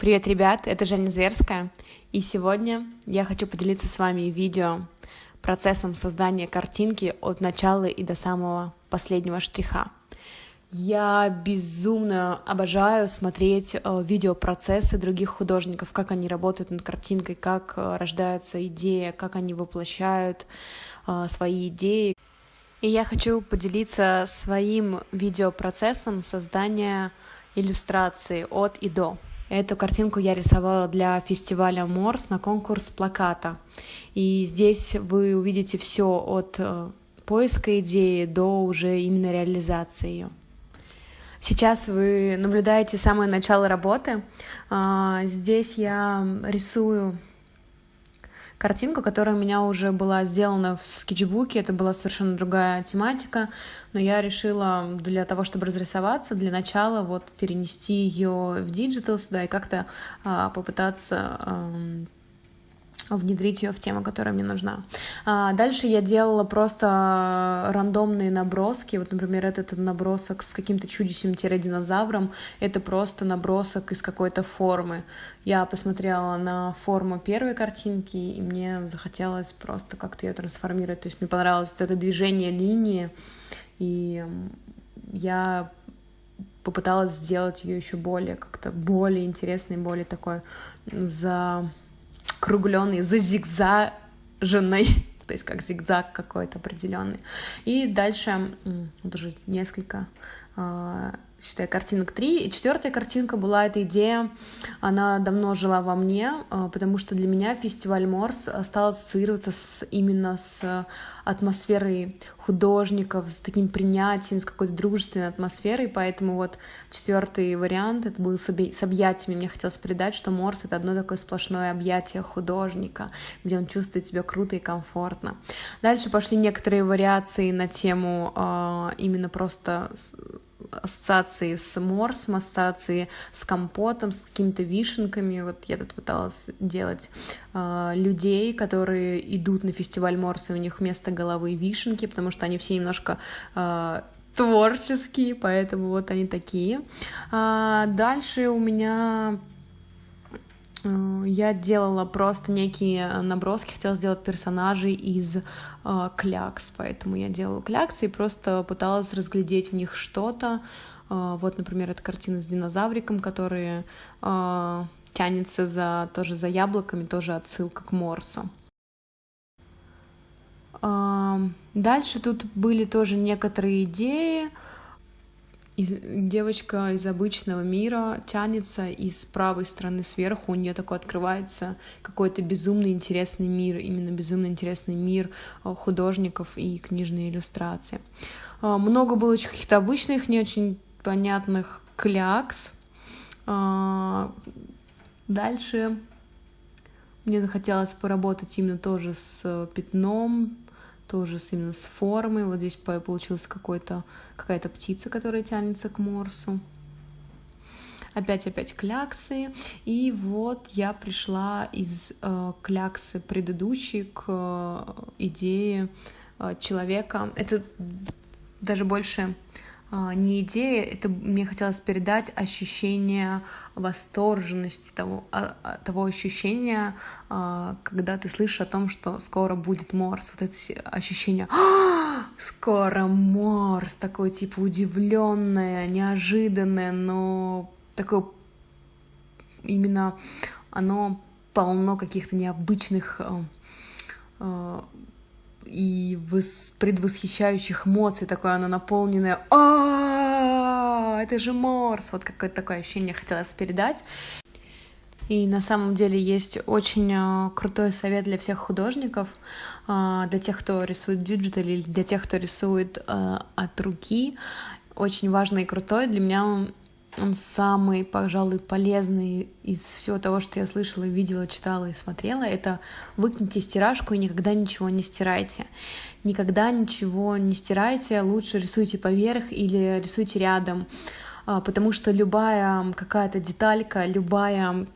Привет, ребят, это Женя Зверская, и сегодня я хочу поделиться с вами видео процессом создания картинки от начала и до самого последнего штриха. Я безумно обожаю смотреть э, видеопроцессы других художников, как они работают над картинкой, как э, рождается идея, как они воплощают э, свои идеи. И я хочу поделиться своим видеопроцессом создания иллюстрации от и до. Эту картинку я рисовала для фестиваля Морс на конкурс плаката. И здесь вы увидите все от э, поиска идеи до уже именно реализации ее. Сейчас вы наблюдаете самое начало работы. А, здесь я рисую картинку, которая у меня уже была сделана в скетчбуке, это была совершенно другая тематика, но я решила для того, чтобы разрисоваться, для начала вот перенести ее в digital сюда и как-то а, попытаться а, внедрить ее в тему, которая мне нужна. А дальше я делала просто рандомные наброски. Вот, например, этот набросок с каким-то чудищем-динозавром. Это просто набросок из какой-то формы. Я посмотрела на форму первой картинки, и мне захотелось просто как-то ее трансформировать. То есть мне понравилось это движение линии, и я попыталась сделать ее еще более как-то более интересной, более такой за кругленный, зазигзаженный, то есть как зигзаг какой-то определенный. И дальше уже несколько считай, картинок три. И четвертая картинка была эта идея, она давно жила во мне, а, потому что для меня фестиваль Морс стал ассоциироваться с, именно с атмосферой художников, с таким принятием, с какой-то дружественной атмосферой, поэтому вот четвертый вариант, это был с объятиями, мне хотелось передать, что Морс — это одно такое сплошное объятие художника, где он чувствует себя круто и комфортно. Дальше пошли некоторые вариации на тему э, именно просто ассоциации с морсом, ассоциации с компотом, с какими-то вишенками. Вот я тут пыталась делать э, людей, которые идут на фестиваль морса, и у них вместо головы вишенки, потому что они все немножко э, творческие, поэтому вот они такие. А дальше у меня я делала просто некие наброски, хотела сделать персонажей из э, клякс, поэтому я делала кляксы и просто пыталась разглядеть в них что-то. Э, вот, например, эта картина с динозавриком, который э, тянется за, тоже за яблоками, тоже отсылка к Морсу. Э, дальше тут были тоже некоторые идеи, девочка из обычного мира тянется, и с правой стороны сверху у нее такой открывается какой-то безумно интересный мир, именно безумно интересный мир э, художников и книжные иллюстрации. Э, много было каких-то обычных, не очень понятных клякс. Э, дальше мне захотелось поработать именно тоже с пятном, тоже с, именно с формой. Вот здесь получилась какая-то птица, которая тянется к морсу. Опять-опять кляксы. И вот я пришла из э, кляксы предыдущей к э, идее э, человека. Это даже больше не идея, это мне хотелось передать ощущение восторженности, того, а, а, того ощущения, когда ты слышишь о том, что скоро будет Морс, вот это ощущение «скоро Морс», такое типа удивленное, неожиданное, но такое именно оно полно каких-то необычных и предвосхищающих эмоций, такое оно наполненное а это же Морс, вот какое-то такое ощущение хотелось передать. И на самом деле есть очень а, крутой совет для всех художников, а, для тех, кто рисует digital или для тех, кто рисует а, от руки. Очень важный и крутой. Для меня он он самый, пожалуй, полезный из всего того, что я слышала, видела, читала и смотрела, это выкните стиражку и никогда ничего не стирайте. Никогда ничего не стирайте, лучше рисуйте поверх или рисуйте рядом, а, потому что любая какая-то деталька, любая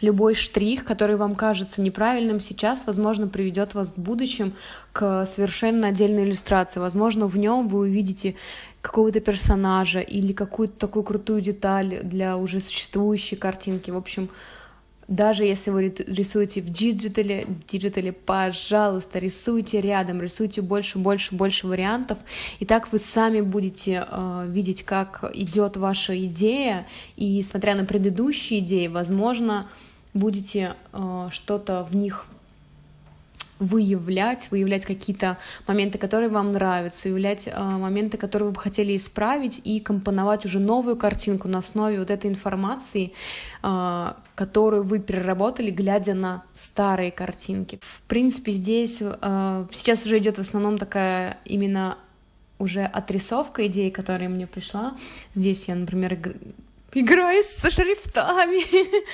любой штрих, который вам кажется неправильным сейчас, возможно, приведет вас в будущем к совершенно отдельной иллюстрации. Возможно, в нем вы увидите какого-то персонажа или какую-то такую крутую деталь для уже существующей картинки. В общем, даже если вы рисуете в digital е, digital е, пожалуйста, рисуйте рядом, рисуйте больше, больше, больше вариантов, и так вы сами будете э, видеть, как идет ваша идея, и смотря на предыдущие идеи, возможно, будете э, что-то в них выявлять, выявлять какие-то моменты, которые вам нравятся, выявлять э, моменты, которые вы бы хотели исправить, и компоновать уже новую картинку на основе вот этой информации, э, которую вы переработали, глядя на старые картинки. В принципе, здесь э, сейчас уже идет в основном такая именно уже отрисовка идеи, которая мне пришла. Здесь я, например, играю со шрифтами.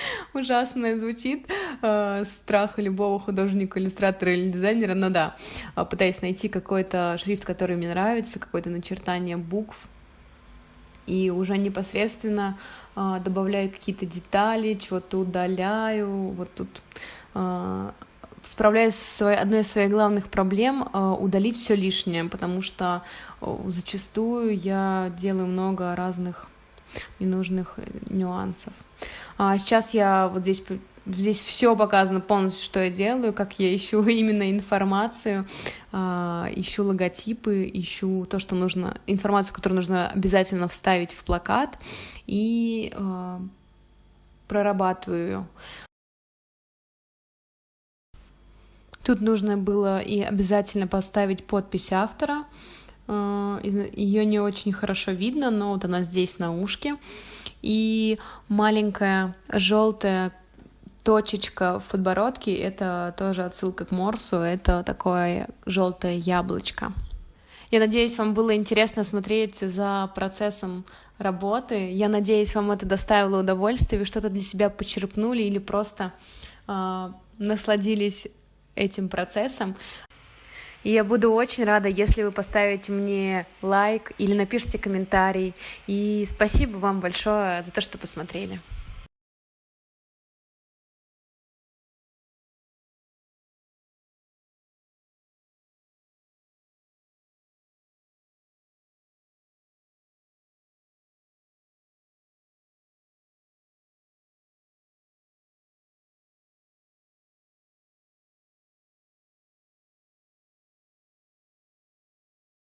Ужасно звучит. Э, страх любого художника, иллюстратора или дизайнера. Но да, э, пытаюсь найти какой-то шрифт, который мне нравится, какое-то начертание букв. И уже непосредственно э, добавляю какие-то детали, чего-то удаляю. Вот тут справляюсь с одной из своих главных проблем удалить все лишнее, потому что зачастую я делаю много разных ненужных э, нюансов. А сейчас я вот здесь здесь все показано полностью, что я делаю, как я ищу именно информацию, а, ищу логотипы, ищу то, что нужно, информацию, которую нужно обязательно вставить в плакат и а, прорабатываю ее. Тут нужно было и обязательно поставить подпись автора, Ее не очень хорошо видно, но вот она здесь на ушке. И маленькая желтая точечка в подбородке — это тоже отсылка к Морсу, это такое желтое яблочко. Я надеюсь, вам было интересно смотреть за процессом работы. Я надеюсь, вам это доставило удовольствие, вы что-то для себя почерпнули или просто э, насладились этим процессом. И я буду очень рада, если вы поставите мне лайк или напишите комментарий. И спасибо вам большое за то, что посмотрели.